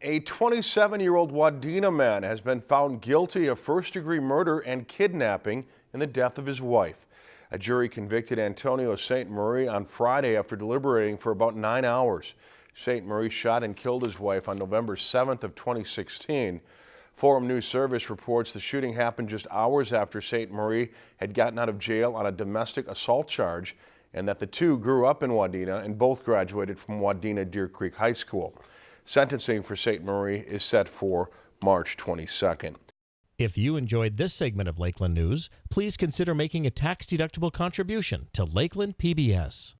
A 27-year-old Wadena man has been found guilty of first-degree murder and kidnapping in the death of his wife. A jury convicted Antonio St. Marie on Friday after deliberating for about nine hours. St. Marie shot and killed his wife on November 7th of 2016. Forum News Service reports the shooting happened just hours after St. Marie had gotten out of jail on a domestic assault charge and that the two grew up in Wadena and both graduated from Wadena Deer Creek High School. Sentencing for St. Marie is set for March 22nd. If you enjoyed this segment of Lakeland News, please consider making a tax-deductible contribution to Lakeland PBS.